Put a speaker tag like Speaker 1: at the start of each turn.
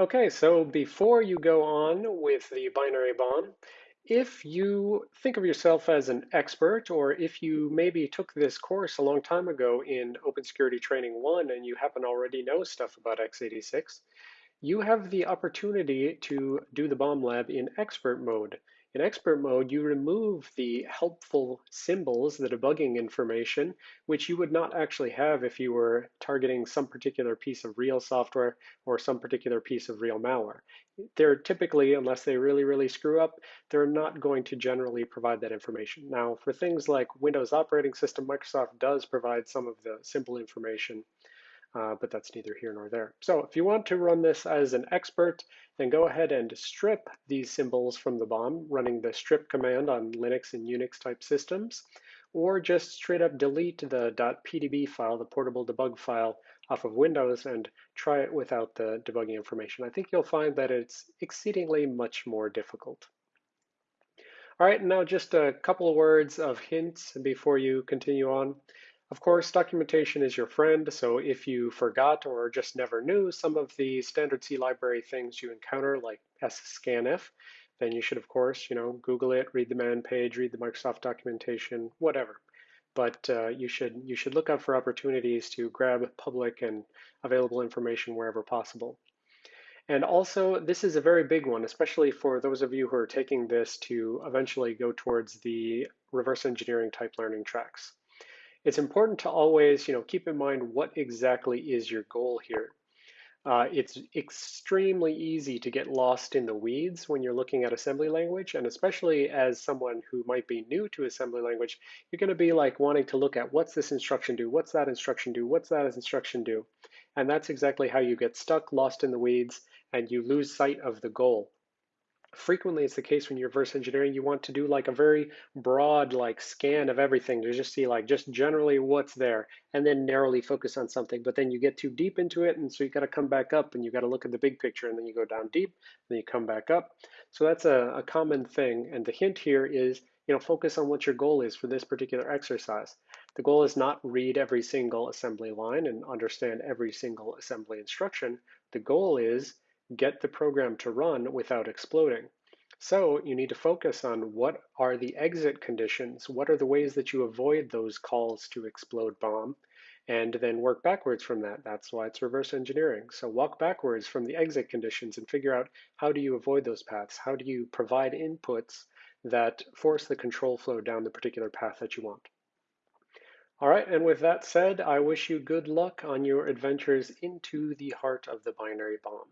Speaker 1: Okay, so before you go on with the binary bomb, if you think of yourself as an expert, or if you maybe took this course a long time ago in Open Security Training 1 and you happen to already know stuff about x86, you have the opportunity to do the bomb lab in expert mode. In expert mode, you remove the helpful symbols, the debugging information, which you would not actually have if you were targeting some particular piece of real software or some particular piece of real malware. They're typically, unless they really, really screw up, they're not going to generally provide that information. Now, for things like Windows operating system, Microsoft does provide some of the symbol information uh, but that's neither here nor there. So if you want to run this as an expert, then go ahead and strip these symbols from the bomb, running the strip command on Linux and Unix type systems, or just straight up delete the .pdb file, the portable debug file, off of Windows and try it without the debugging information. I think you'll find that it's exceedingly much more difficult. All right, now just a couple of words of hints before you continue on. Of course, documentation is your friend, so if you forgot or just never knew some of the standard C library things you encounter, like scanf, then you should, of course, you know, Google it, read the man page, read the Microsoft documentation, whatever. But uh, you should you should look out for opportunities to grab public and available information wherever possible. And also, this is a very big one, especially for those of you who are taking this to eventually go towards the reverse engineering type learning tracks it's important to always, you know, keep in mind what exactly is your goal here. Uh, it's extremely easy to get lost in the weeds when you're looking at assembly language, and especially as someone who might be new to assembly language, you're going to be like wanting to look at what's this instruction do, what's that instruction do, what's that instruction do, and that's exactly how you get stuck, lost in the weeds, and you lose sight of the goal frequently it's the case when you're reverse engineering you want to do like a very broad like scan of everything to just see like just generally what's there and then narrowly focus on something but then you get too deep into it and so you got to come back up and you got to look at the big picture and then you go down deep and then you come back up. So that's a, a common thing and the hint here is you know focus on what your goal is for this particular exercise. The goal is not read every single assembly line and understand every single assembly instruction. The goal is get the program to run without exploding. So you need to focus on what are the exit conditions, what are the ways that you avoid those calls to explode bomb, and then work backwards from that. That's why it's reverse engineering. So walk backwards from the exit conditions and figure out how do you avoid those paths? How do you provide inputs that force the control flow down the particular path that you want? All right, and with that said, I wish you good luck on your adventures into the heart of the binary bomb.